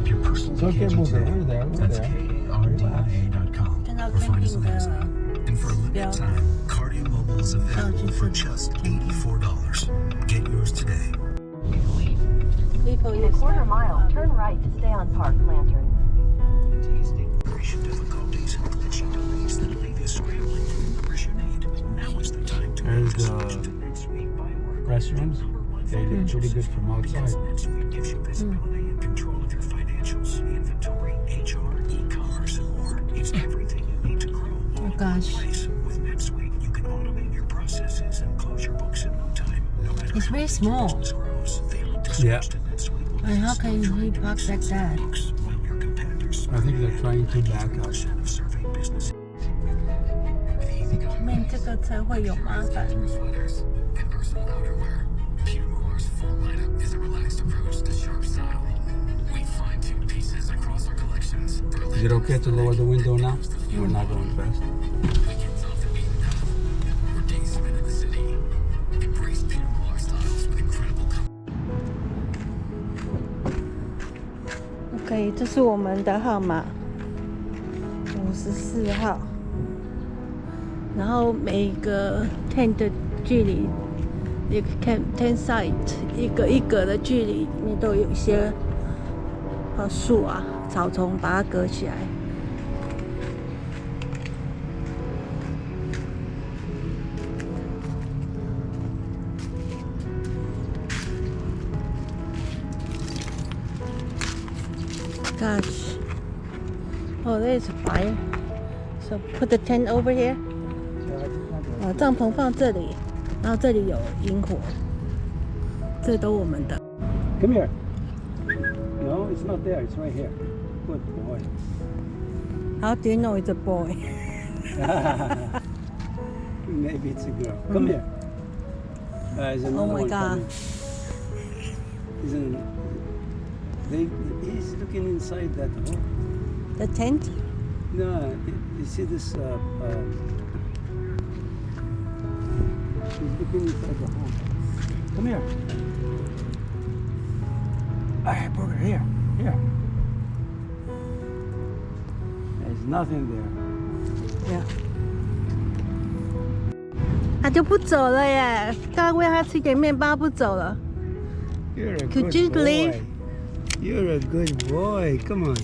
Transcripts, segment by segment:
up your personal it's okay, today. We're there, we're That's Or find us on Amazon. And for a limited time, Cardio Mobile is available for just $84. Get yours today. In a quarter mile, turn right to stay on Park Lantern. Difficulties and delays that leave you scrambling numbers you need. Now is the time to make the switch to NetSuite by Restrooms? They look pretty good from outside. NetSuite gives you visibility and control of your financials, inventory, HR, e-commerce, and more. It's everything you need to grow all in one gosh. place. With NetSuite, you can automate your processes and close your books in no time. No matter It's how very big small. your business grows, the electric Yeah. switch to NetSuite will And how can necessarily you try to park make like sense of that? your books, while your competitors I think they're trying to back up. percent of surveyed businesses 后面这个车会有麻烦。 sweaters and versatile outerwear. Peter Millar's full lineup is a relaxed approach to sharp style. Is it okay to lower the window now? We're not going fast. weekends off the beaten path, or days spent in the city. Embrace Peter Millar styles with incredible comfort. OK，这是我们的号码，五十四号。然后每个 tent 的距离，一个 tent tent site 一个一格的距离里面都有一些呃树啊、 草丛把它隔起来。Gosh. Oh, there's a fire. So put the tent over here. 啊，帐篷放这里，然后这里有萤火，这都我们的。Come here. No, it's not there. It's right here. Good boy. How do you know it's a boy? Maybe it's a girl. Come here. Uh, there's another Oh my one God. coming. Isn't they? He's looking inside that hole. The tent? No, you you see this? Uh, uh, he's looking inside the hole. Come here. I put it here. Here. There's nothing there. Yeah. 他就不走了耶！刚刚喂他吃点面包，不走了。 You're a Could good you boy. leave? You're a good boy. Come on.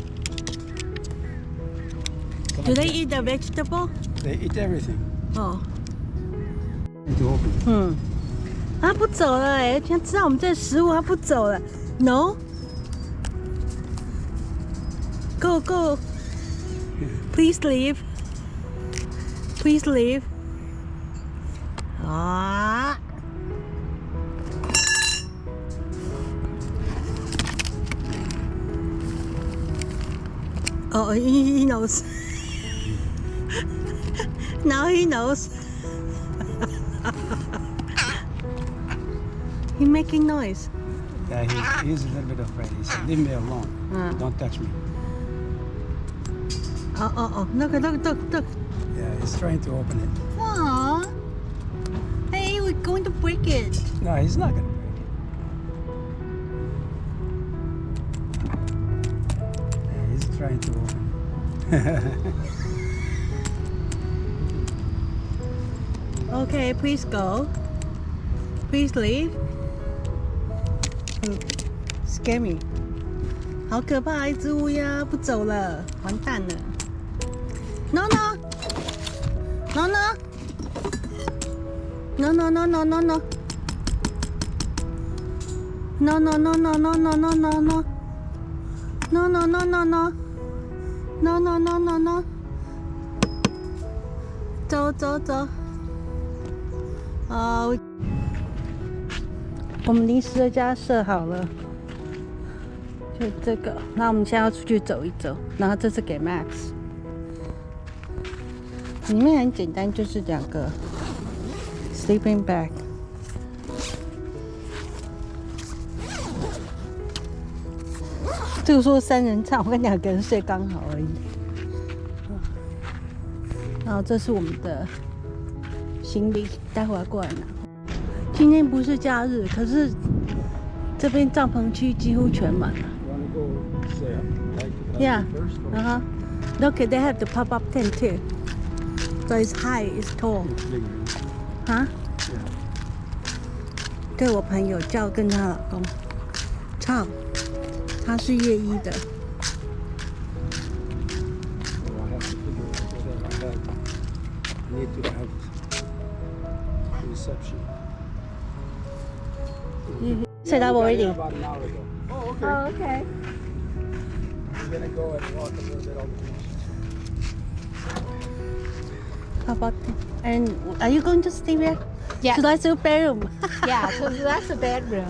Come Do on. they eat the vegetable? They eat everything. 哦， Need to open. 嗯，他不走了哎，他知道我们这食物，他不走了。No. Go go. Please leave. Please leave. 啊！Oh, he he knows. now he knows. he making noise. Yeah, he, he's a little bit afraid. He said, "Leave me alone. Uh. Don't touch me." Oh, oh, oh. Look, look, look, look. Yeah, he's trying to open it. Aww. Hey, we're going to break it. No, he's not gonna break it. Yeah, he's trying to open it. Okay, please go. Please leave. Mm, Scare me. 好可怕，一只乌鸦不走了，完蛋了。 No no no no no no. No no no no no no no no no. No no no no no. No no no no no. 走走走。啊、我们临时的家设好了，就这个。那我们现在要出去走一走，然后这是给 Max。里面很简单，就是两个 sleeping bag。这个说三人帐，我跟两个人睡刚好而已。然后这是我们的行李，待会儿过来拿。今天不是假日，可是这边帐篷区几乎全满了。Yeah，然后，Look，they have the pop-up tent too，so it's high，it's tall 啊！对我朋友叫跟她老公，操，他是夜医的。嗯，收到，我已。哦，OK。OK。How about it? And are you going to stay there? Yeah. So that's your bedroom. Yeah, so that's the bedroom.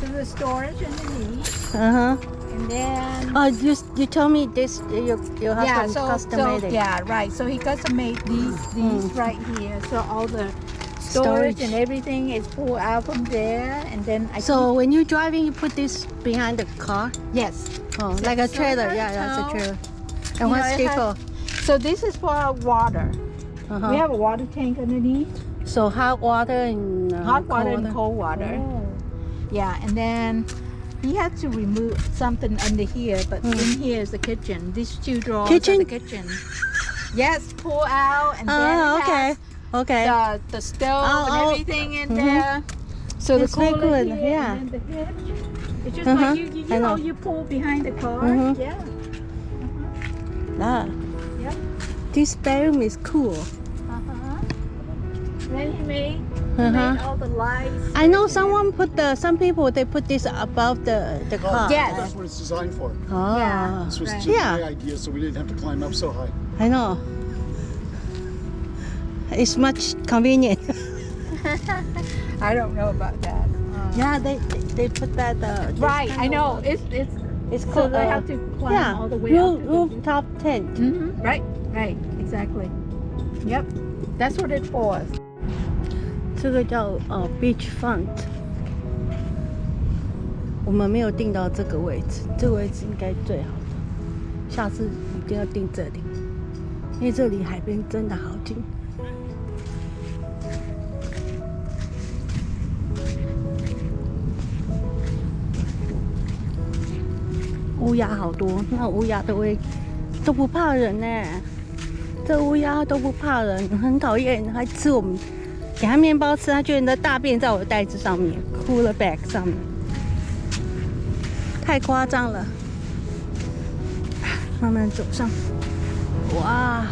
so the storage underneath, uh huh. and then Oh, you you told me this your your yeah, husband so, custom so made it. yeah, right. So he custom made these these right here. So all the storage, Storage. and everything is pulled out from there, and then I So when you're driving, you put this behind the car. yes. Oh, So- like a trailer. Yeah, that's a trailer. And what's it for? So this is for our water. Uh-huh. We have a water tank underneath, So hot water and uh, hot water cold and cold water. Oh. Yeah, and then he had to remove something under here, but in here is the kitchen. These two drawers Hmm. Kitchen? are the kitchen. Yes, pull out and then Oh, it okay. Okay. the, the stove Oh, and oh. everything in Mhm. there. So It's the very cooler good, here yeah. and the hitch. It's just Uh-huh, like you, you, you know, know. you pull behind the car. Mhm. Yeah. Ah. Yep. This bedroom is cool. Uh-huh. Then he made, Uh-huh. all the lights. I know someone put the some people they put this above the the car. Yes. That's what it's designed for. Oh. Yeah. This was Right. just Yeah. my idea, so we didn't have to climb up so high. I know. It's much convenient. I don't know about that. Uh, yeah, they they put that. Uh, Right, I know. It's it's It's so called they uh, have to climb yeah all the way roof, up to the rooftop tent. hmm Right, right, exactly. Yep, that's what it's for. 这个叫呃 beach front。我们没有订到这个位置，这个位置应该最好的，下次一定要订这里，因为这里海边真的好近。乌鸦好多，那乌鸦都会都不怕人呢，这乌鸦都不怕人，很讨厌，还吃我们给它面包吃，它居然在大便在我的袋子上面，cooler bag 上面，太夸张了。慢慢走上，哇，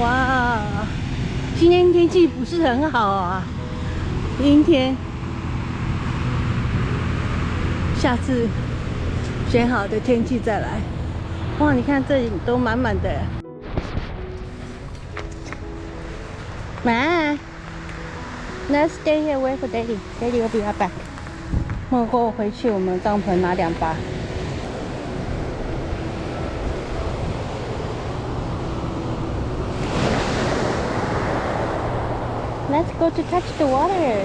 哇，今天天气不是很好啊，阴天。下次选好的天气再来。哇，你看这里都满满的。妈，Let's stay here wait for Daddy. Daddy will be right back. 默过回去，我们帐篷拿两把。Let's go to touch the water.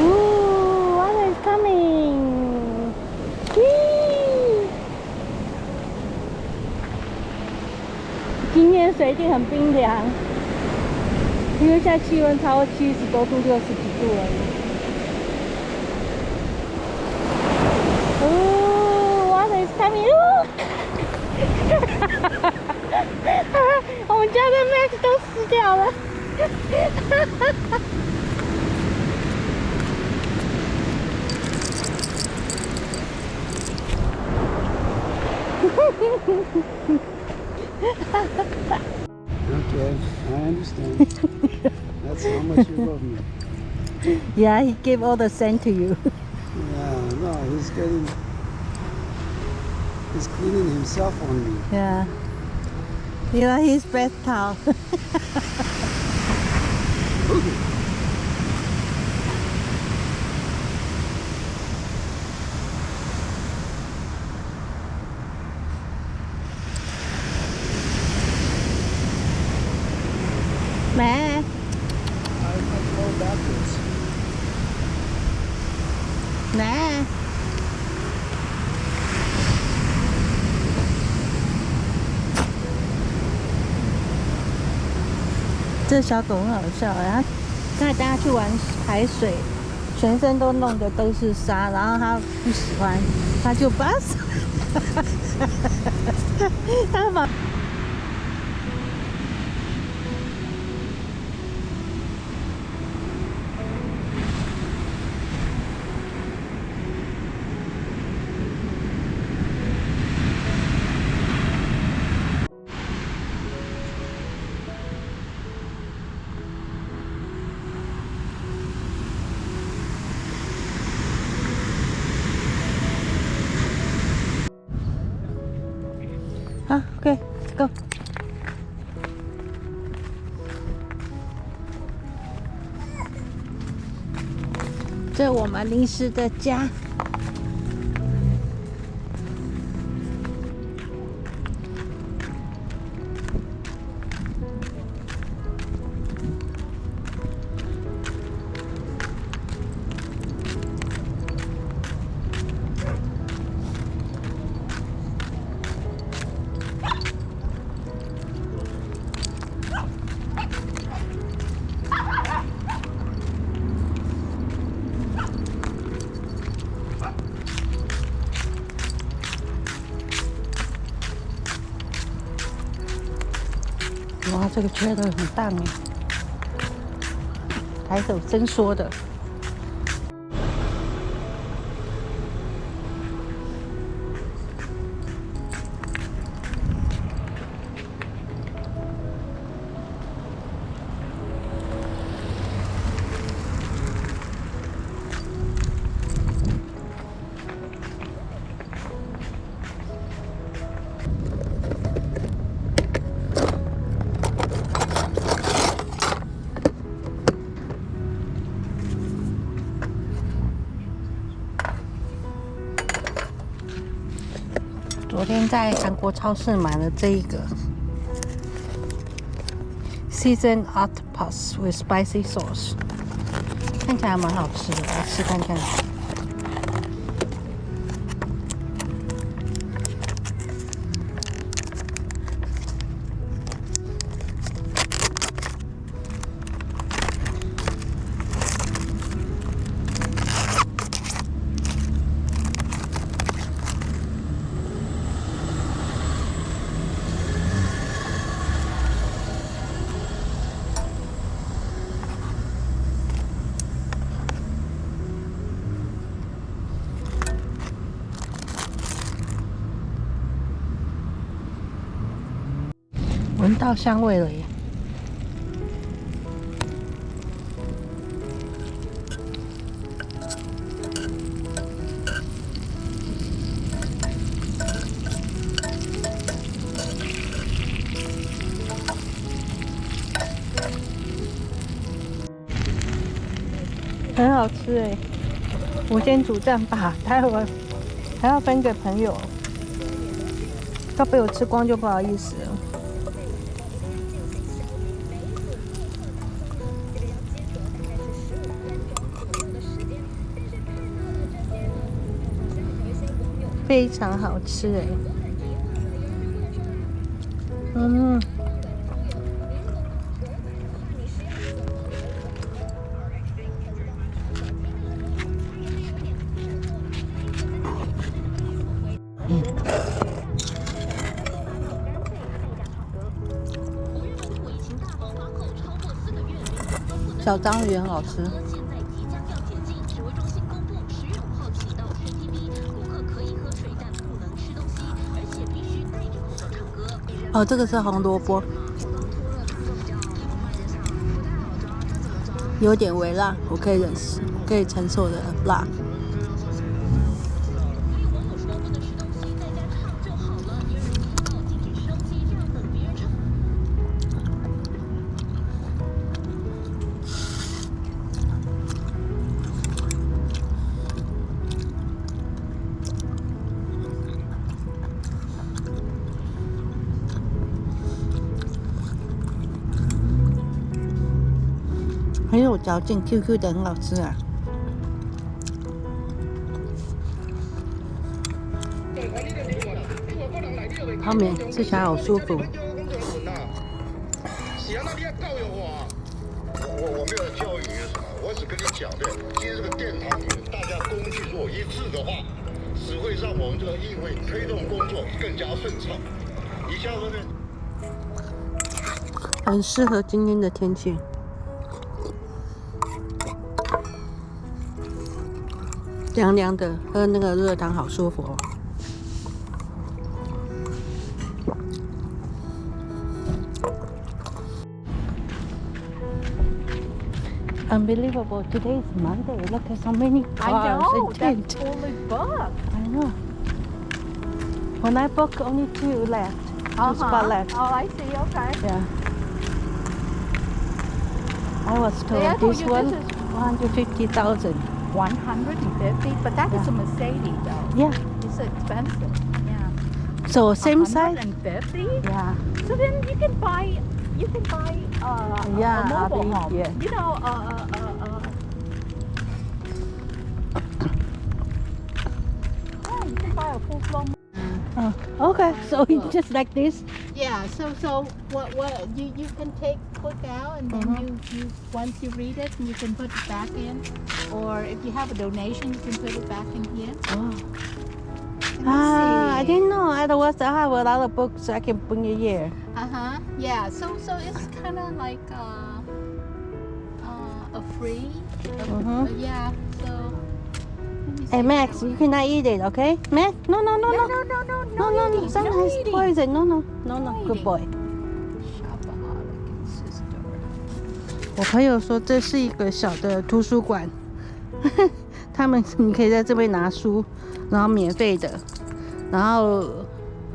Ooh, water is coming. Whee! 今天水一定很冰凉，因为现在气温超过七十多度、六十几度而已。Coming. Ooh! 我们家的 Max 都死掉了。Okay, I understand. That's how much you love me. Yeah, he gave all the sand to you. Yeah, no, he's getting. He's cleaning himself on me. Yeah. You are his breath towel. 来。这小狗很好笑，然后带大家去玩海水，全身都弄的都是沙，然后它不喜欢，它就把手，哈哈哈哈哈，它哈。啊，OK，Go。这我们临时的家。那个很大米，抬手伸缩的。在韩国超市买了这一个 seasoned octopus with spicy sauce，看起来蛮好吃的，来吃看看。香味了耶！很好吃哎！我先煮蛋吧，待会儿还要分给朋友，要被我吃光就不好意思了。非常好吃哎，嗯，小章鱼很好吃。哦，这个是红萝卜，有点微辣，我可以忍受，可以承受的辣。很有嚼劲，QQ 的，很好吃啊。泡面吃起来好舒服。是啊，那你也教育我啊！我没有教育你什么，我只跟你讲的，今天这个殿堂里面大家工具如果一致的话，只会让我们这个议会推动工作更加顺畅。你下说呢。很适合今天的天气。凉凉的，喝那个热汤好舒服哦。Unbelievable! Today is Monday. Look at so many I cars know, and that's tents. fully booked. I know. When I booked, only two left. Two Uh-huh. spot left. Oh, I see, okay. Yeah. I was told I told this you one this is- 150,000. 150, but that is a Mercedes though. Yeah. It's expensive. Yeah. So same size? 150? Yeah. So then you can buy, you can buy uh, a- Yeah, a mobile home. yeah. You know, uh, uh, uh, uh, yeah, you can buy a full blown. Oh, okay. So it's just like this. Yeah. So so what what you you can take click out and then Mhm. you you once you read it you can put it back in, or if you have a donation you can put it back in here. Oh. Ah, I didn't know. Otherwise, I have a lot of books I can bring it here. Uh huh. Yeah. So so it's kind of like uh, uh, a free. uh, Mhm. uh, yeah. So. Hey. Max, you cannot eat it, okay? Max, no, no, no, No no. no no no No, no, no. eating, Some no has eating. poison. No, no, no, no. No Good eating. boy. Shopaholic 我朋友说这是一个小的图书馆，他们你可以在这边拿书，然后免费的，然后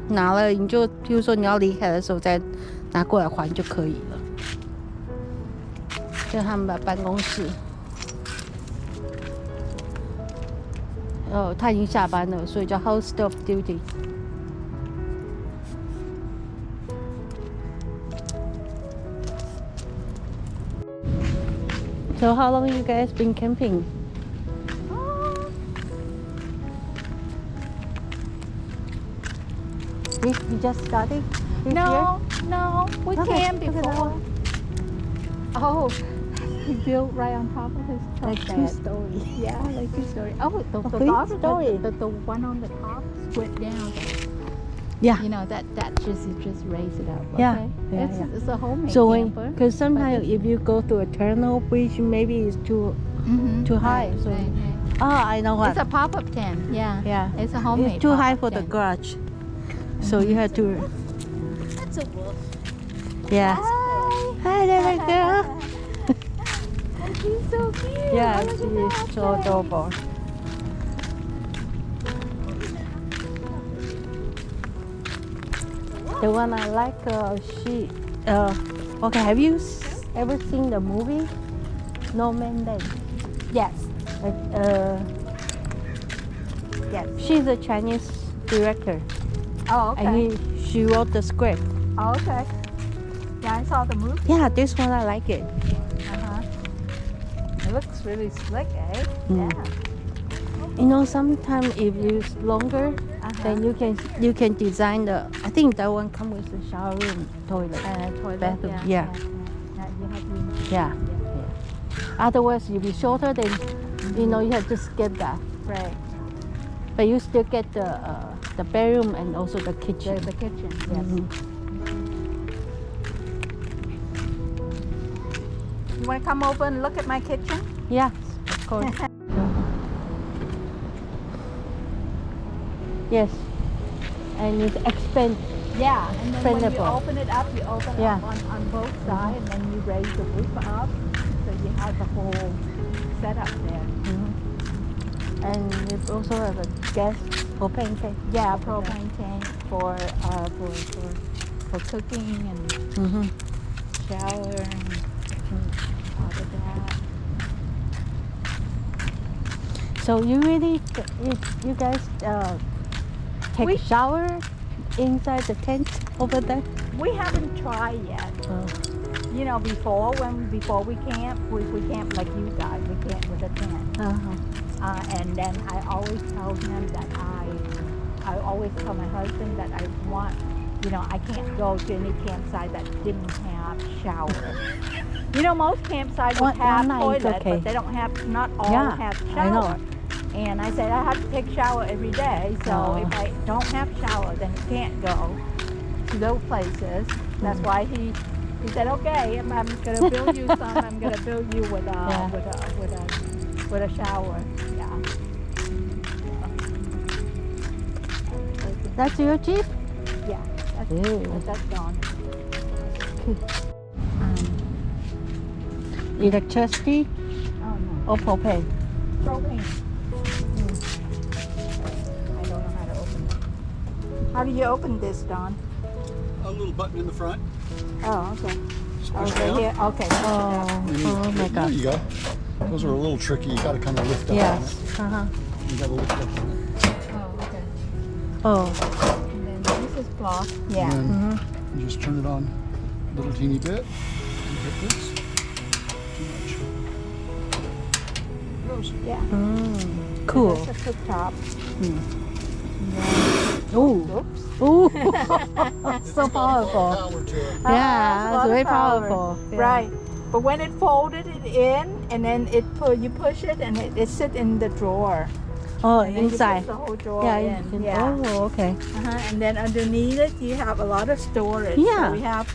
拿了你就，譬如说你要离开的时候再拿过来还就可以了。就他们的办公室。哦，他已经下班了，所以叫 host of duty。So how long you guys been camping? This you just started this No, no, we Okay, can look at that before. Oh, he built right on top of his truck. Like two stories. Yeah, like two story. Oh, the, the. The, the, the one on the top went down. Yeah. You know that that just you just raise it up. Yeah, Okay? yeah, it's, yeah. it's a homemade So when, camper. because sometimes if you go to a tunnel bridge, maybe it's too. Mhm, too high, right, so- right, right. Ah, I know what. It's a pop-up tent. Yeah. yeah. It's a homemade. It's too high pop-up for the garage, so you have to. That's a wolf. Yeah. Hi. Hi, little girl. And she's so cute. Yeah, Look at she that is so adorable. The one I like, uh, she. Uh, okay, have you s- ever seen the movie Nomadland? Yes. Uh, Yes. she's a Chinese director, Oh, okay. and he, she wrote the script. oh, okay. Yeah, I saw the movie. Yeah, this one I like it. Uh-huh. It looks really slick, eh? Mm. Yeah. You know, sometimes if it's longer. Then you can you can design the. I think that one come with the shower room, toilet. Uh, toilet, Bathroom, yeah. yeah. yeah. You have to, Yeah. yeah. Otherwise, you'll be shorter. Then you know you have to skip that. Right. But you still get the uh, the bedroom and also the The, kitchen. the kitchen, yes. Mhm. You want to come over and look at my kitchen? Yeah, of course. yes, and it's expand. Yeah. And then when you open it up, you open Yeah. up on, on both sides, and then you raise the roof up, so you have the whole setup there. And we also have a gas propane tank. Yeah, propane tank for uh for for, for cooking and Mm-hmm. shower and all of that. So you really, you, you guys uh, take We- shower inside the tent over there? We haven't tried yet. Oh. You know, before when before we camp, we, we camp like you guys. We camp with a tent. Uh-huh. Uh, and then I always tell him that I, I always tell my husband that I want, you know, I can't go to any campsite that didn't have shower. You know, most campsites One- have one toilet, okay. but they don't have. Not all Yeah, have I know. And I said I have to take shower every day. So if I don't have shower, then you can't go to those places. That's Mm. why he he said, okay, I'm, I'm gonna build you some. I'm gonna build you with a Yeah. with a with a with a shower. Yeah. That's your Jeep? Yeah. That's, Ew. that's gone. Electricity Oh no. or propane? Propane. How do you open this, Don? A little button in the front. Oh, okay. Just Okay, down. here. Okay. Oh, And you- oh my There you go. Those are a little tricky. You got to kind of lift up Yes. Uh-huh. You got to lift up. Oh, okay. Oh. And then this is block. Yeah. And Mm-hmm. you just turn it on a little teeny bit. And hit this. Too much. Goes. Yeah. Mm. Cool. That's a cooktop. Ooh. Oops. Ooh. So got a lot of powerful. Power to it. Ah, Yeah, a it's lot very power. powerful. Yeah. Right. But when it folded it in, and then it put you push it, and it, it sit in the drawer. Oh, And then you inside. push the whole drawer Yeah. in. Yeah. Oh, okay. Uh-huh. And then underneath it, you have a lot of storage. Yeah. So we have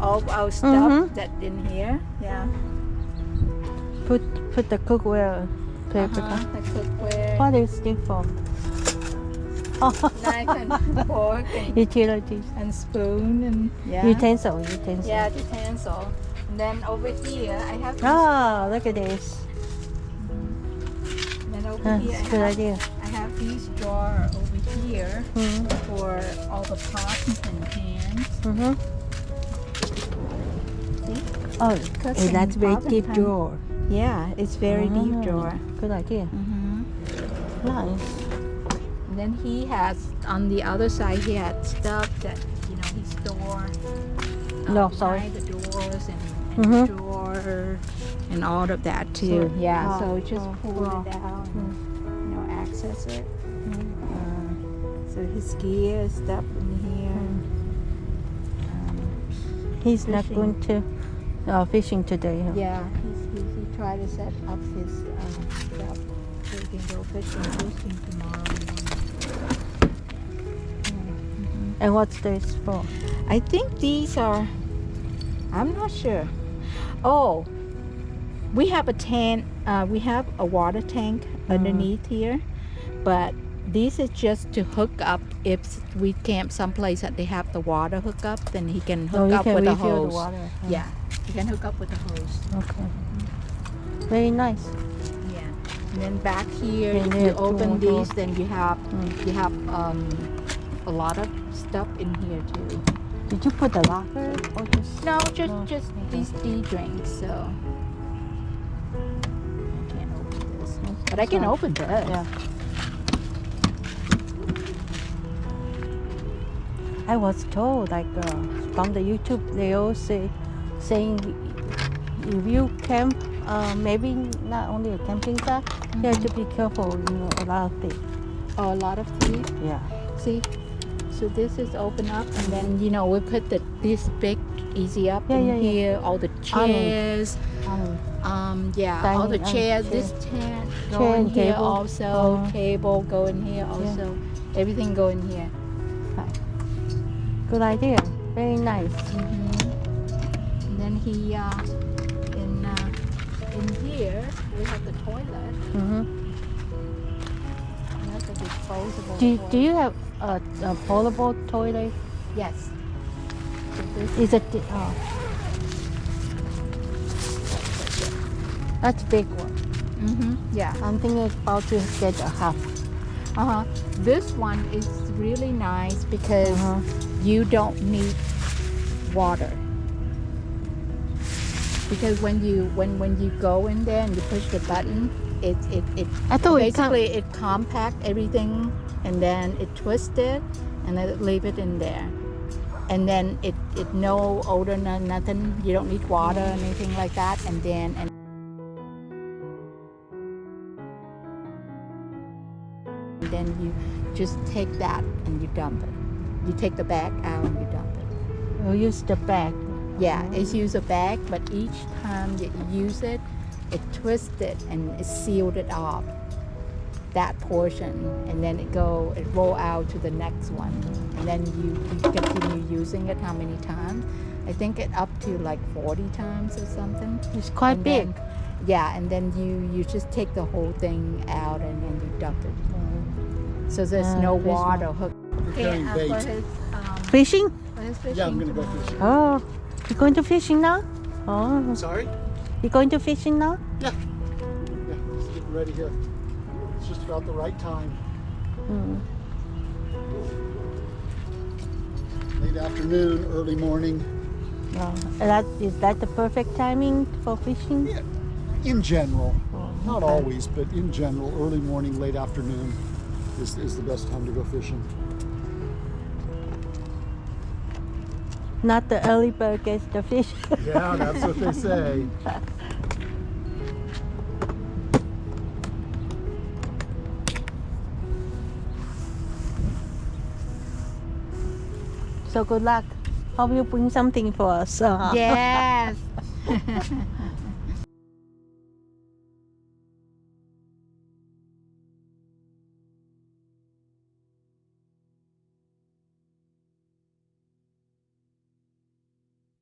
all our stuff Mhm. that in here. Yeah. Put put the cookware. paper. Uh-huh. The cookware, What is this for? Oh, knife and fork and, utilities. and spoon and yeah. Utensil, utensil. Yeah, utensil. And then over here, I have. These, Oh, look at this. and then over That's here, a I good have, idea. I have these drawer over here Mm-hmm. for all the pots and pans. Mm-hmm. See? Oh, eh, that's very deep pan. drawer. Yeah, it's very deep Ah, drawer. Good idea. Mm-hmm. Nice. And then he has on the other side he had stuff that you know he store. No, um, sorry. the doors and, and Mhm. drawer and all of that too. So- yeah, oh, so just oh, pull wow. it out and you know access it. Uh, so his gear is stuff in here. Um, He's not Fishing. going to uh, fishing today. Huh? yeah, he's, he, he tried to set up his um, stuff so he can go fishing, fishing tomorrow And what's this for? I think these are. I'm not sure. Oh, we have a tank. Uh, we have a water tank underneath here, but this is just to hook up. If we camp someplace that they have the water hook up, then he can hook oh, you up can with a hose. the water. huh? Yeah, he can hook up with a hose. Okay. Very nice. Yeah. And then back here, if you open these, then you have Mm. you have um, a lot of stuff in here too. Did you put the locker or just? No, just No, just okay. these tea drinks. So I can't open this, but I can open this. Yeah. I was told, like uh, from the YouTube, they all say, saying if you camp, uh, maybe not only a camping site, you have to be careful. You know, a lot of things. Oh, a lot of tea. Yeah. See, so this is open up, and then you know we put the this big easy up Yeah, in yeah, yeah. here. All the chairs. Um, Um, yeah, all the Dining, um, chairs. chair. This go Chair in here table. also. Uh-huh. Table go in here also. Everything go in here. good idea. Very nice. Mm-hmm. And then he, uh, in, uh, in here, we have the toilet. hmm That's a disposable Do, toilet. do you have a, a portable toilet? Yes. So Is it? Oh. That's big one. mm-hmm. Yeah. I'm thinking about to get a half. Uh-huh. This one is really nice because Uh-huh. you don't need water. Because when you when when you go in there and you push the button, it it, it I thought basically it compact everything and then it twist it and then leave it in there. And then it, it no odor, no nothing. You don't need water, or anything like that. And then and then you just take that and you dump it. You take the bag out and you dump it. We'll use the bag. Yeah, it's use a bag, but each time that you use it, it twists it and it sealed it up That portion, and then it go, it roll out to the next one, and then you, you continue using it how many times? I think it up to like 40 times or something. It's quite And big. then- yeah, and then you you just take the whole thing out and then you dump it. So there's Ah, no this water hook. Preparing uh, bait. for his, um, Fishing? for his fishing Yeah, I'm gonna go fishing. Oh, you're going to fishing now? Oh, Sorry? You going to fishing now? Yeah. Yeah, just getting ready here. It's just about the right time. Mm. Late afternoon, early morning. Oh, that is that the perfect timing for fishing? Yeah. In general, Oh, not okay. always, but in general, early morning, late afternoon is, is the best time to go fishing. Not the early bird gets the fish. Yeah, that's what they say. so good luck. Hope you bring something for us. Uh, Yes.